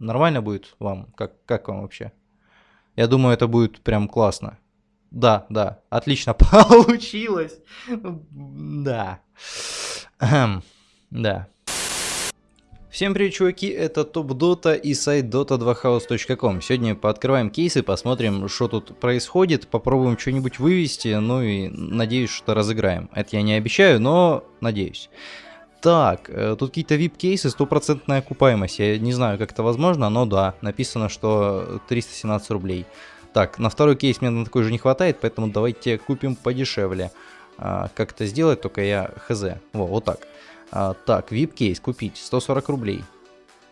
Нормально будет вам? Как, как вам вообще? Я думаю, это будет прям классно. Да, да, отлично получилось. Да. Да. Всем привет, чуваки, это Топ Дота и сайт dota2house.com. Сегодня пооткрываем кейсы, посмотрим, что тут происходит, попробуем что-нибудь вывести, ну и надеюсь, что разыграем. Это я не обещаю, но надеюсь. Так, э, тут какие-то VIP-кейсы, стопроцентная окупаемость. Я не знаю, как это возможно, но да, написано, что 317 рублей. Так, на второй кейс мне на такой же не хватает, поэтому давайте купим подешевле. А, как это сделать, только я хз. Во, вот так. А, так, VIP-кейс купить, 140 рублей.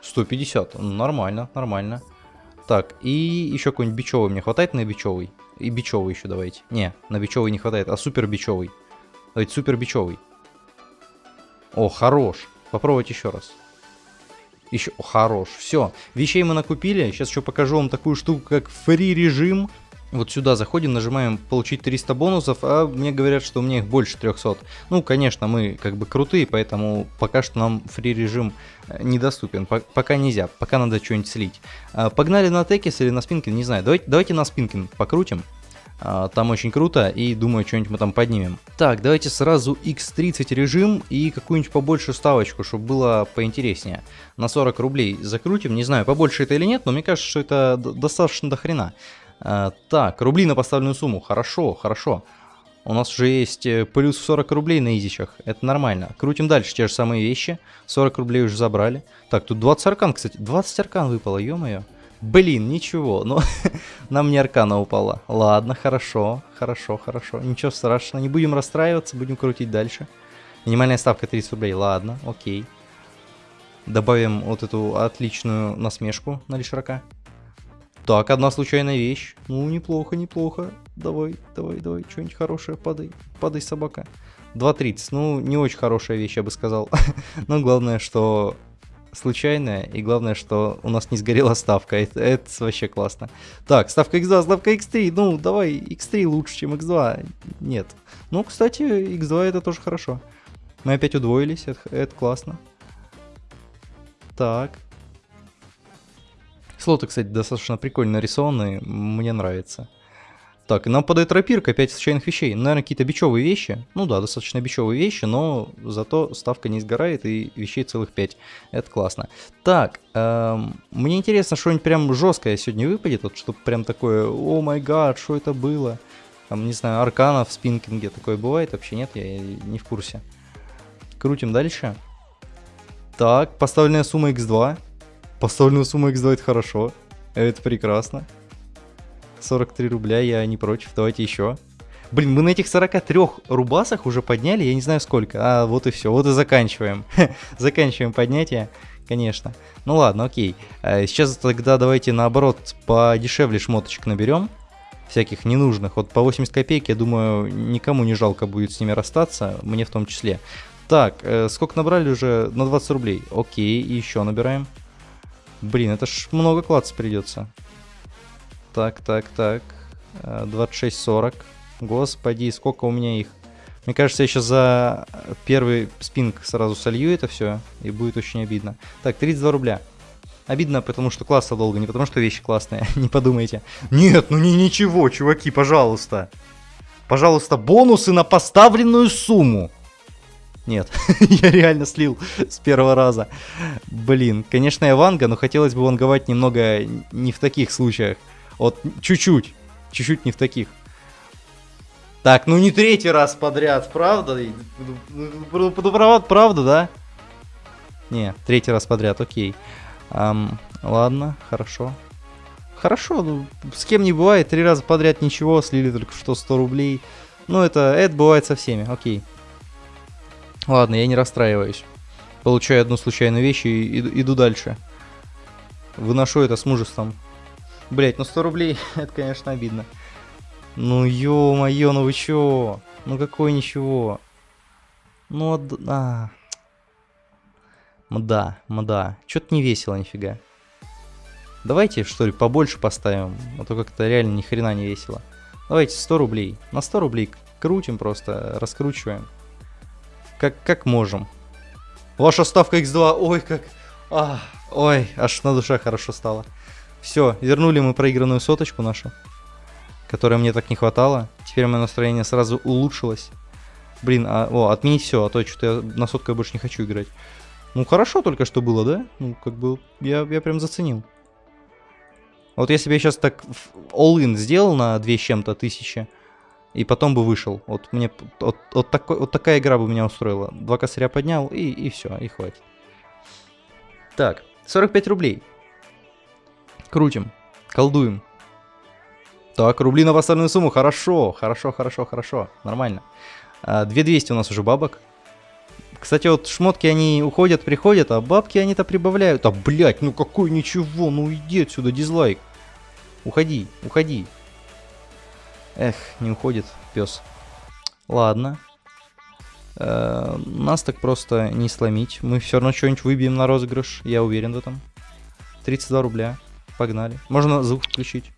150, нормально, нормально. Так, и еще какой-нибудь бичевый мне хватает на бичевый? И бичевый еще давайте. Не, на бичевый не хватает, а супер бичевый. Давайте супер бичевый. О, хорош. Попробовать еще раз. Еще, о, хорош. Все, вещей мы накупили. Сейчас еще покажу вам такую штуку, как фри режим. Вот сюда заходим, нажимаем получить 300 бонусов, а мне говорят, что у меня их больше 300. Ну, конечно, мы как бы крутые, поэтому пока что нам фри режим э, недоступен. Пока нельзя, пока надо что-нибудь слить. А, погнали на Текис или на Спинкин, не знаю. Давайте, давайте на Спинкин покрутим. А, там очень круто, и думаю, что-нибудь мы там поднимем. Так, давайте сразу x30 режим и какую-нибудь побольше ставочку, чтобы было поинтереснее. На 40 рублей закрутим, не знаю, побольше это или нет, но мне кажется, что это достаточно до хрена. А, так, рубли на поставленную сумму, хорошо, хорошо. У нас уже есть э, плюс 40 рублей на изичах, это нормально. Крутим дальше, те же самые вещи, 40 рублей уже забрали. Так, тут 20 аркан, кстати, 20 аркан выпало, ё-моё. Блин, ничего, но нам не аркана упала. Ладно, хорошо, хорошо, хорошо. Ничего страшного, не будем расстраиваться, будем крутить дальше. Минимальная ставка 30 рублей, ладно, окей. Добавим вот эту отличную насмешку на лишрака. Так, одна случайная вещь. Ну, неплохо, неплохо. Давай, давай, давай, что-нибудь хорошее, падай, падай, собака. 2.30, ну, не очень хорошая вещь, я бы сказал. Но главное, что случайная, и главное, что у нас не сгорела ставка, это, это вообще классно. Так, ставка x2, ставка x3, ну давай, x3 лучше, чем x2, нет. Ну, кстати, x2 это тоже хорошо. Мы опять удвоились, это, это классно. Так. Слоты, кстати, достаточно прикольно нарисованы, мне нравится. Так, нам подает рапирка, 5 случайных вещей. Наверное, какие-то бичевые вещи. Ну да, достаточно бичевые вещи, но зато ставка не сгорает и вещей целых 5. Это классно. Так, эм, мне интересно, что-нибудь прям жесткое сегодня выпадет, вот чтобы прям такое, о май гад, что это было? Там, не знаю, аркана в спинкинге такое бывает вообще? Нет, я не в курсе. Крутим дальше. Так, поставленная сумма x2. Поставленная сумма x2 это хорошо. Это прекрасно. 43 рубля, я не против, давайте еще. Блин, мы на этих 43 рубасах уже подняли, я не знаю сколько. А, вот и все, вот и заканчиваем. заканчиваем поднятие, конечно. Ну ладно, окей. А, сейчас тогда давайте наоборот подешевле шмоточек наберем. Всяких ненужных. Вот по 80 копеек, я думаю, никому не жалко будет с ними расстаться, мне в том числе. Так, э, сколько набрали уже? На 20 рублей. Окей, и еще набираем. Блин, это ж много клаца придется. Так, так, так. 26.40. Э, Господи, сколько у меня их. Мне кажется, я сейчас за первый спинг сразу солью это все, и будет очень обидно. Так, 32 рубля. Обидно, потому что класса долго, не потому что вещи классные, не подумайте. Нет, ну не ничего, чуваки, пожалуйста. Пожалуйста, бонусы на поставленную сумму. Нет, я реально слил с первого раза. Блин, конечно, я ванга, но хотелось бы ванговать немного не в таких случаях. Вот чуть-чуть. Чуть-чуть не в таких. Так, ну не третий раз подряд, правда? Правда, правда, да? Не, третий раз подряд, окей. Um, ладно, хорошо. Хорошо, ну, с кем не бывает, три раза подряд ничего, слили только что 100 рублей. Ну, это, это бывает со всеми, окей. Ладно, я не расстраиваюсь. Получаю одну случайную вещь и иду дальше. Выношу это с мужеством. Блять, ну 100 рублей, это, конечно, обидно. Ну ё-моё, ну вы чё? Ну какой ничего? Ну, а... Мда, мда. Чё-то не весело нифига. Давайте, что ли, побольше поставим, а то как-то реально ни хрена не весело. Давайте 100 рублей. На 100 рублей крутим просто, раскручиваем. Как, как можем. Ваша ставка x2, ой, как... А, Ой, аж на душе хорошо стало. Все, вернули мы проигранную соточку нашу, которой мне так не хватало. Теперь мое настроение сразу улучшилось. Блин, а, о, отменить все, а то что-то я на соткой больше не хочу играть. Ну, хорошо только что было, да? Ну, как бы, я, я прям заценил. Вот если бы я сейчас так all-in сделал на 2 с чем-то тысячи, и потом бы вышел. Вот мне вот, вот, такой, вот такая игра бы меня устроила. Два косаря поднял, и, и все, и хватит. Так, 45 рублей. Крутим, колдуем. Так, рубли на поставленную сумму. Хорошо, хорошо, хорошо, хорошо. Нормально. 2200 а, у нас уже бабок. Кстати, вот шмотки, они уходят, приходят, а бабки они-то прибавляют. А, блядь, ну какой ничего, ну иди отсюда, дизлайк. Уходи, уходи. Эх, не уходит пес. Ладно. Э -э нас так просто не сломить. Мы все равно что-нибудь выбьем на розыгрыш, я уверен в этом. 32 рубля. Погнали. Можно звук включить.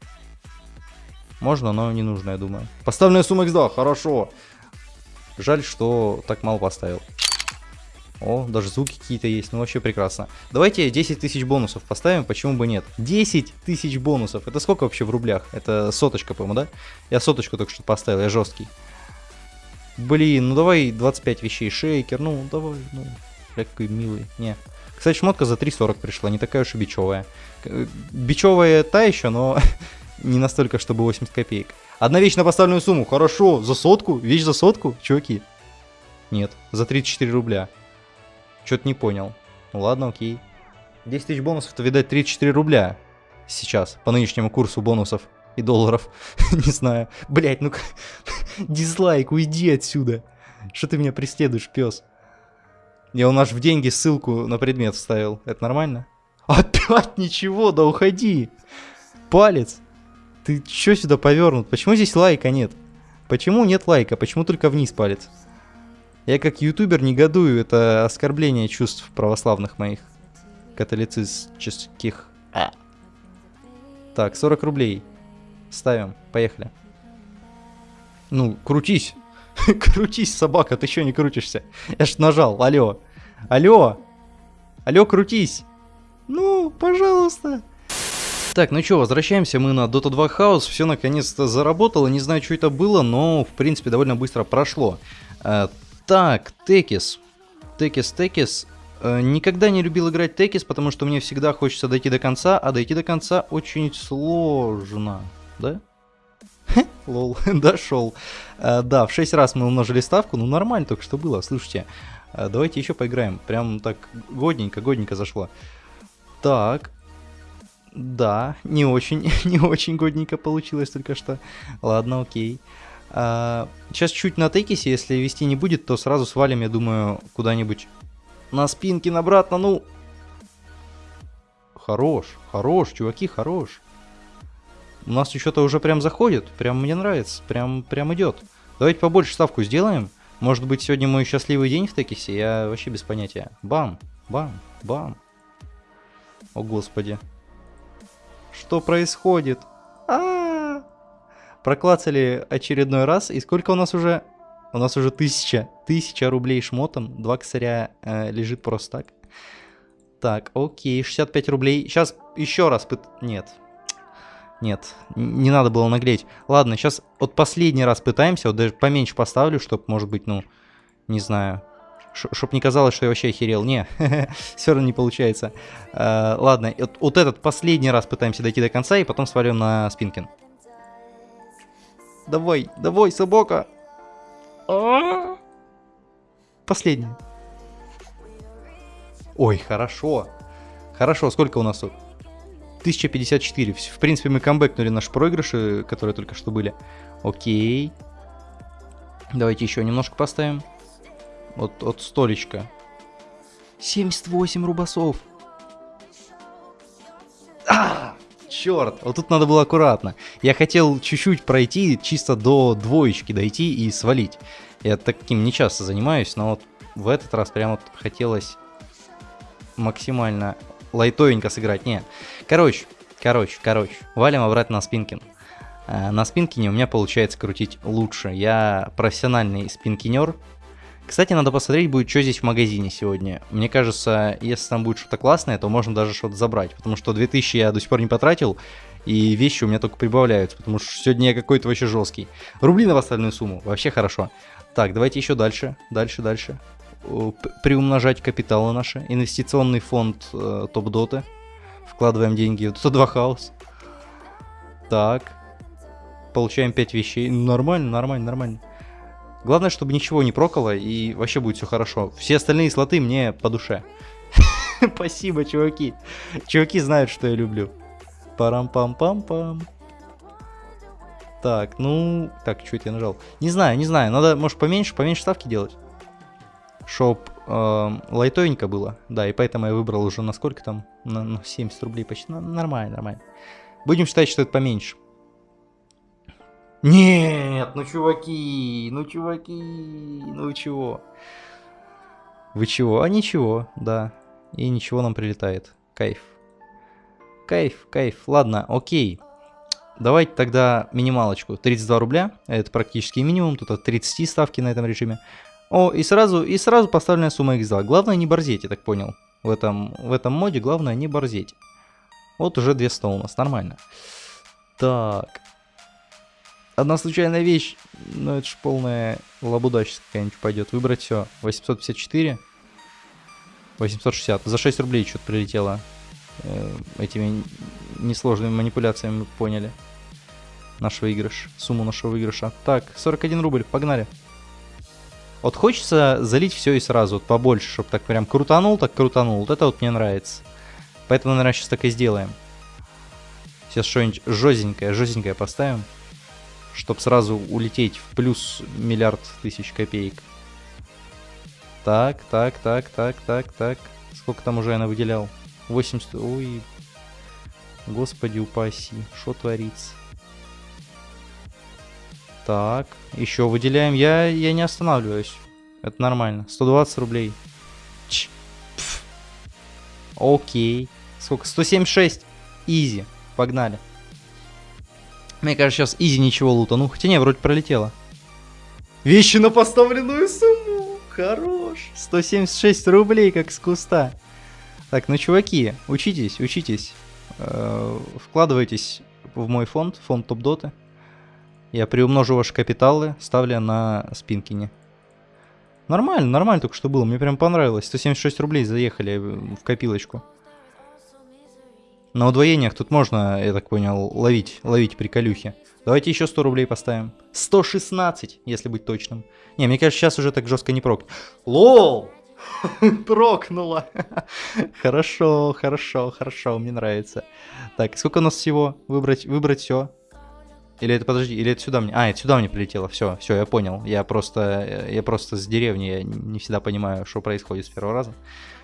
Можно, но не нужно, я думаю. Поставленная сумма X2, хорошо. Жаль, что так мало поставил. О, даже звуки какие-то есть, ну вообще прекрасно. Давайте 10 тысяч бонусов поставим, почему бы нет? 10 тысяч бонусов, это сколько вообще в рублях? Это соточка, по-моему, да? Я соточку только что поставил, я жесткий. Блин, ну давай 25 вещей, шейкер, ну давай, ну, какой милый, не. Кстати, шмотка за 3.40 пришла, не такая уж и бичевая. Бичевая та еще, но не настолько, чтобы 80 копеек. Одна вещь на поставленную сумму, хорошо, за сотку, вещь за сотку, чуваки. Нет, за 34 рубля. Что-то не понял. Ну ладно, окей. 10 тысяч бонусов, то, видать, 34 рубля сейчас, по нынешнему курсу бонусов и долларов. не знаю. Блять, ну дизлайк, уйди отсюда. Что ты меня преследуешь, пес? Я у нас в деньги ссылку на предмет вставил. Это нормально? Опять ничего, да уходи. Палец. Ты чё сюда повернут? Почему здесь лайка нет? Почему нет лайка? Почему только вниз палец? Я как ютубер негодую, это оскорбление чувств православных моих. Католицистских. Так, 40 рублей. Ставим, поехали. Ну, крутись. крутись, собака, ты что не крутишься? Я ж нажал, алло. Алло. Алло, крутись. Ну, пожалуйста. Так, ну что, возвращаемся мы на Dota 2 House. Все наконец-то заработало. Не знаю, что это было, но в принципе довольно быстро прошло. Э, так, Текис. Текис, Текис. Э, никогда не любил играть Текис, потому что мне всегда хочется дойти до конца, а дойти до конца очень сложно. Да? Лол, дошел. Э, да, в 6 раз мы умножили ставку, ну нормально только что было, слушайте. Э, давайте еще поиграем. Прям так годненько, годненько зашло. Так. Да, не очень, не очень годненько получилось только что. Ладно, окей. А, сейчас чуть на тейкисе, если вести не будет, то сразу свалим, я думаю, куда-нибудь на спинке обратно, ну... Хорош, хорош, чуваки, хорош. У нас что-то уже прям заходит, прям мне нравится, прям, прям идет. Давайте побольше ставку сделаем. Может быть, сегодня мой счастливый день в Текисе, я вообще без понятия. Бам, бам, бам. О, господи. Что происходит? А, -а, -а проклацали очередной раз. И сколько у нас уже? У нас уже тысяча. Тысяча рублей шмотом. Два косаря э, лежит просто так. Так, окей, 65 рублей. Сейчас еще раз пыт... Нет. Нет, не надо было нагреть. Ладно, сейчас вот последний раз пытаемся. Вот даже поменьше поставлю, чтобы, может быть, ну, не знаю, Чтоб не казалось, что я вообще охерел. Не, все равно не получается. Uh, ладно, вот, вот этот последний раз пытаемся дойти до конца и потом свалим на спинкин. Давай, давай, собака. А? Последний. Ой, хорошо. Хорошо, сколько у нас тут? 1054. В принципе, мы камбэкнули наши проигрыши, которые только что были. Окей. Давайте еще немножко поставим. Вот от столечка. 78 рубасов. А! черт, вот тут надо было аккуратно. Я хотел чуть-чуть пройти, чисто до двоечки дойти и свалить. Я таким не часто занимаюсь, но вот в этот раз прям вот хотелось максимально лайтовенько сыграть. Не, короче, короче, короче, валим обратно на спинкин. Э, на спинкине у меня получается крутить лучше. Я профессиональный спинкинер. Кстати, надо посмотреть будет, что здесь в магазине сегодня. Мне кажется, если там будет что-то классное, то можно даже что-то забрать. Потому что 2000 я до сих пор не потратил, и вещи у меня только прибавляются. Потому что сегодня я какой-то вообще жесткий. Рубли на остальную сумму, вообще хорошо. Так, давайте еще дальше, дальше, дальше. Приумножать капиталы наши. Инвестиционный фонд э, топ-доты. Вкладываем деньги в 2 хаос. Так. Получаем 5 вещей. Нормально, нормально, нормально. Главное, чтобы ничего не прокало и вообще будет все хорошо. Все остальные слоты мне по душе. Спасибо, чуваки. Чуваки знают, что я люблю. Парам-пам-пам-пам. Так, ну... Так, что это я нажал? Не знаю, не знаю. Надо, может, поменьше, поменьше ставки делать. Чтоб э, лайтовенько было. Да, и поэтому я выбрал уже на сколько там? На, на 70 рублей почти. Ну, нормально, нормально. Будем считать, что это поменьше. Нет, ну чуваки, ну чуваки, ну чего? Вы чего? А ничего, да. И ничего нам прилетает. Кайф. Кайф, кайф. Ладно, окей. Давайте тогда минималочку. 32 рубля. Это практически минимум. Тут от 30 ставки на этом режиме. О, и сразу, и сразу поставленная сумма x2. Главное не борзеть, я так понял. В этом, в этом моде главное не борзеть. Вот уже 200 у нас, нормально. Так, Одна случайная вещь, но это ж полная лабудачность какая-нибудь пойдет. Выбрать все. 854. 860. За 6 рублей что-то прилетело. Э, этими несложными манипуляциями поняли. Наш выигрыш. Сумму нашего выигрыша. Так, 41 рубль. Погнали. Вот хочется залить все и сразу, вот побольше, чтобы так прям крутанул, так крутанул. Вот это вот мне нравится. Поэтому, наверное, сейчас так и сделаем. Сейчас что-нибудь жестенькое, жестенькое поставим чтобы сразу улететь в плюс миллиард тысяч копеек. Так, так, так, так, так, так. Сколько там уже я выделял? 80... Ой. Господи упаси. Что творится? Так, еще выделяем. Я, я не останавливаюсь. Это нормально. 120 рублей. Ч. Пф. Окей. Сколько? 176. Изи. Погнали. Мне кажется, сейчас изи ничего лутану. Хотя не, вроде пролетело. Вещи на поставленную сумму. Хорош. 176 рублей, как с куста. Так, ну, чуваки, учитесь, учитесь. Э вкладывайтесь в мой фонд, фонд топ-доты. Я приумножу ваши капиталы, ставля на спинкине. Нормально, нормально только что было. Мне прям понравилось. 176 рублей заехали в копилочку. На удвоениях тут можно, я так понял, ловить, ловить приколюхи. Давайте еще 100 рублей поставим. 116, если быть точным. Не, мне кажется, сейчас уже так жестко не прок. Лол! Прокнуло. хорошо, хорошо, хорошо, мне нравится. Так, сколько у нас всего? Выбрать, выбрать все. Или это, подожди, или это сюда мне... А, это сюда мне прилетело. Все, все, я понял. Я просто, я просто с деревни, я не всегда понимаю, что происходит с первого раза.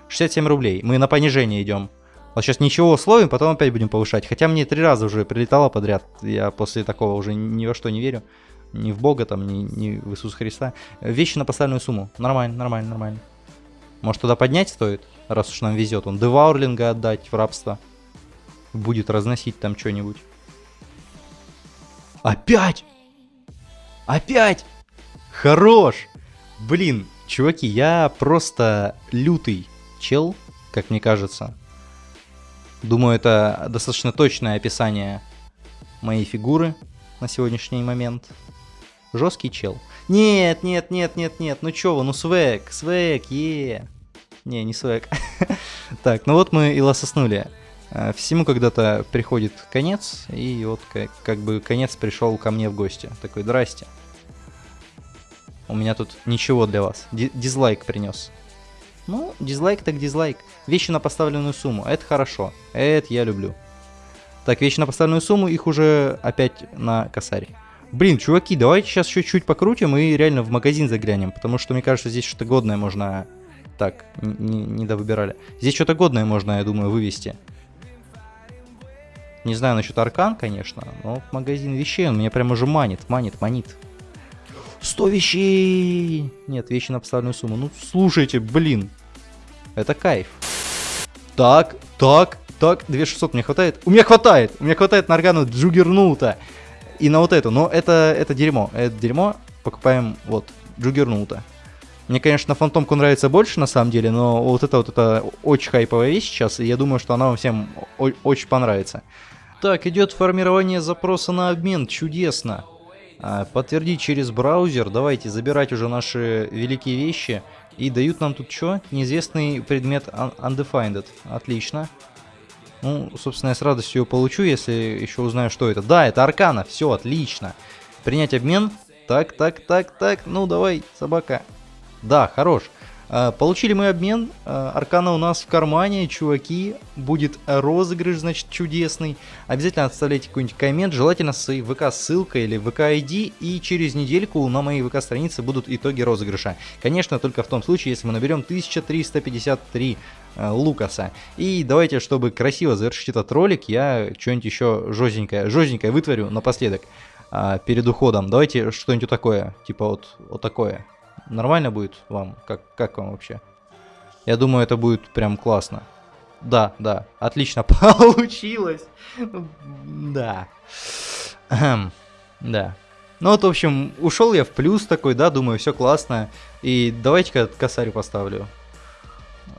67 рублей. Мы на понижение идем. Вот сейчас ничего условим, потом опять будем повышать. Хотя мне три раза уже прилетало подряд. Я после такого уже ни во что не верю. Ни в Бога там, ни, ни в Иисуса Христа. Вещи на поставленную сумму. Нормально, нормально, нормально. Может туда поднять стоит, раз уж нам везет. Он деваурлинга отдать в рабство. Будет разносить там что-нибудь. Опять! Опять! Хорош! Блин, чуваки, я просто лютый чел, как мне кажется. Думаю, это достаточно точное описание моей фигуры на сегодняшний момент. Жесткий чел. Нет, нет, нет, нет, нет, ну чё вы, ну свек, свек, е. Не, не свек. так, ну вот мы и лососнули. Э, всему когда-то приходит конец, и вот как, как бы конец пришел ко мне в гости. Такой, здрасте. У меня тут ничего для вас. Ди дизлайк принес. Ну, дизлайк так дизлайк. Вещи на поставленную сумму. Это хорошо. Это я люблю. Так, вещи на поставленную сумму, их уже опять на косарь. Блин, чуваки, давайте сейчас чуть-чуть покрутим и реально в магазин заглянем. Потому что, мне кажется, здесь что-то годное можно... Так, не, не довыбирали. Здесь что-то годное можно, я думаю, вывести. Не знаю насчет аркан, конечно, но магазин вещей он меня прям уже манит, манит, манит. 100 вещей! Нет, вещи на поставленную сумму. Ну, слушайте, блин. Это кайф. Так, так, так. 2600 мне хватает? У меня хватает! У меня хватает на органу Джугернута. И на вот эту. Но это, это дерьмо. Это дерьмо. Покупаем вот Джугернута. Мне, конечно, фантомку нравится больше, на самом деле, но вот это вот это очень хайповая вещь сейчас, и я думаю, что она вам всем очень понравится. Так, идет формирование запроса на обмен, чудесно. А, подтвердить через браузер, давайте забирать уже наши великие вещи. И дают нам тут что? Неизвестный предмет undefined. Отлично. Ну, собственно, я с радостью его получу, если еще узнаю, что это. Да, это аркана, все, отлично. Принять обмен. Так, так, так, так, ну давай, собака. Да, хорош. А, получили мы обмен, а, аркана у нас в кармане, чуваки, будет розыгрыш, значит, чудесный. Обязательно оставляйте какой-нибудь коммент, желательно с ВК-ссылкой или ВК-ID, и через недельку на моей ВК-странице будут итоги розыгрыша. Конечно, только в том случае, если мы наберем 1353 а, Лукаса. И давайте, чтобы красиво завершить этот ролик, я что-нибудь еще жестенькое, жестенькое вытворю напоследок перед уходом. Давайте что-нибудь такое, типа вот, вот такое. Нормально будет вам? Как, как вам вообще? Я думаю, это будет прям классно. Да, да, отлично получилось. Да. Да. Ну вот, в общем, ушел я в плюс такой, да, думаю, все классно. И давайте-ка косарь поставлю.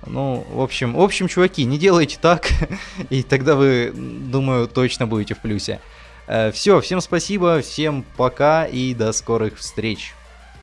Ну, в общем, в общем, чуваки, не делайте так, и тогда вы, думаю, точно будете в плюсе. Э, все, всем спасибо, всем пока и до скорых встреч.